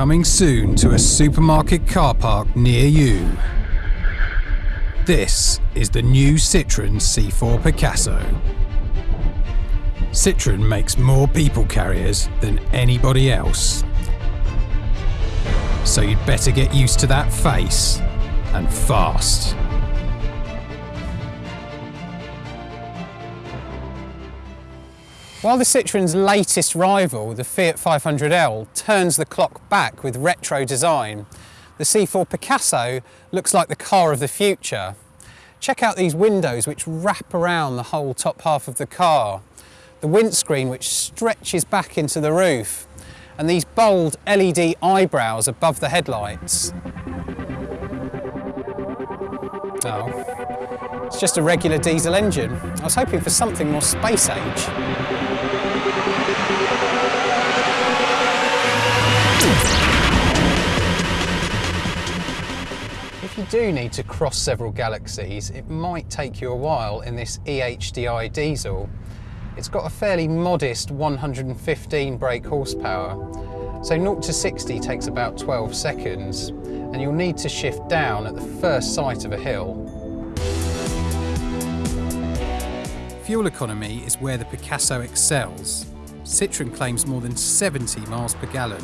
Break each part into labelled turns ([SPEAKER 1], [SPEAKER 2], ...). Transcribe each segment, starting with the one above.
[SPEAKER 1] Coming soon to a supermarket car park near you. This is the new Citroën C4 Picasso. Citroën makes more people carriers than anybody else. So you'd better get used to that face and fast.
[SPEAKER 2] While the Citroën's latest rival, the Fiat 500L, turns the clock back with retro design, the C4 Picasso looks like the car of the future. Check out these windows which wrap around the whole top half of the car, the windscreen which stretches back into the roof, and these bold LED eyebrows above the headlights. Oh, it's just a regular diesel engine. I was hoping for something more space age. If you do need to cross several galaxies, it might take you a while in this e-HDi diesel. It's got a fairly modest 115 brake horsepower, so 0 to 60 takes about 12 seconds, and you'll need to shift down at the first sight of a hill.
[SPEAKER 1] Fuel economy is where the Picasso excels. Citroën claims more than 70 miles per gallon,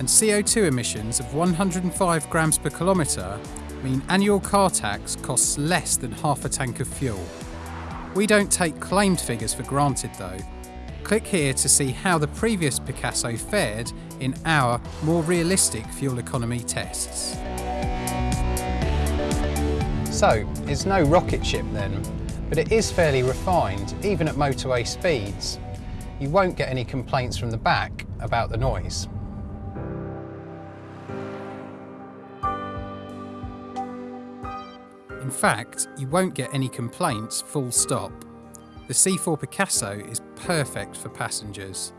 [SPEAKER 1] and CO2 emissions of 105 grams per kilometre mean annual car tax costs less than half a tank of fuel. We don't take claimed figures for granted though. Click here to see how the previous Picasso fared in our more realistic fuel economy tests.
[SPEAKER 2] So, it's no rocket ship then, but it is fairly refined, even at motorway speeds. You won't get any complaints from the back about the noise.
[SPEAKER 1] In fact, you won't get any complaints full stop. The C4 Picasso is perfect for passengers.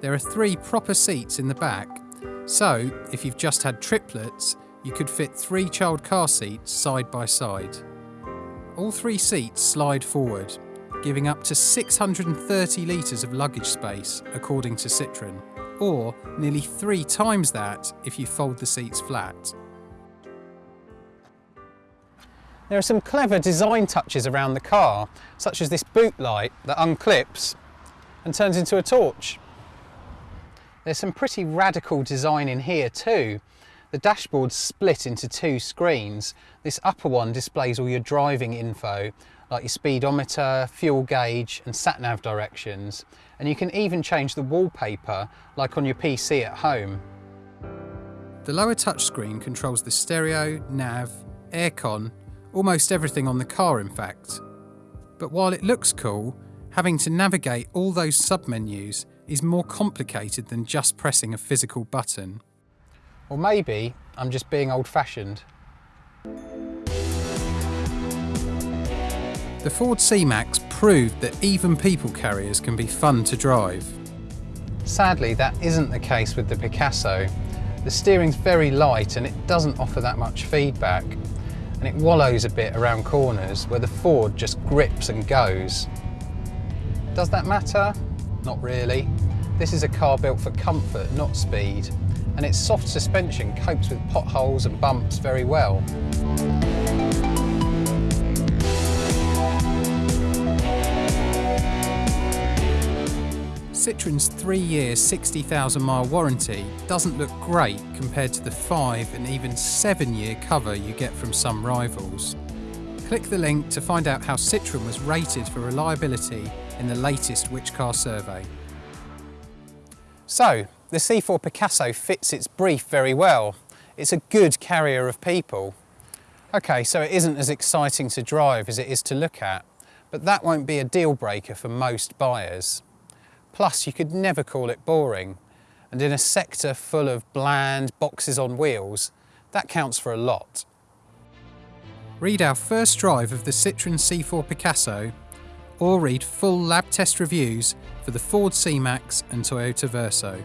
[SPEAKER 1] There are three proper seats in the back, so if you've just had triplets, you could fit three child car seats side by side. All three seats slide forward, giving up to 630 litres of luggage space, according to Citroën, or nearly three times that if you fold the seats flat.
[SPEAKER 2] There are some clever design touches around the car, such as this boot light that unclips and turns into a torch. There's some pretty radical design in here too. The dashboard's split into two screens. This upper one displays all your driving info, like your speedometer, fuel gauge and sat-nav directions. And you can even change the wallpaper, like on your PC at home.
[SPEAKER 1] The lower touchscreen controls the stereo, nav, aircon almost everything on the car in fact. But while it looks cool, having to navigate all those submenus is more complicated than just pressing a physical button.
[SPEAKER 2] Or maybe I'm just being old-fashioned.
[SPEAKER 1] The Ford C-Max proved that even people carriers can be fun to drive.
[SPEAKER 2] Sadly, that isn't the case with the Picasso. The steering's very light and it doesn't offer that much feedback and it wallows a bit around corners where the Ford just grips and goes. Does that matter? Not really. This is a car built for comfort, not speed, and its soft suspension copes with potholes and bumps very well.
[SPEAKER 1] Citroën's three-year, 60,000 mile warranty doesn't look great compared to the five and even seven-year cover you get from some rivals. Click the link to find out how Citroën was rated for reliability in the latest Which Car survey.
[SPEAKER 2] So, the C4 Picasso fits its brief very well. It's a good carrier of people. Okay, so it isn't as exciting to drive as it is to look at, but that won't be a deal breaker for most buyers. Plus, you could never call it boring. And in a sector full of bland boxes on wheels, that counts for a lot.
[SPEAKER 1] Read our first drive of the Citroën C4 Picasso or read full lab test reviews for the Ford C-Max and Toyota Verso.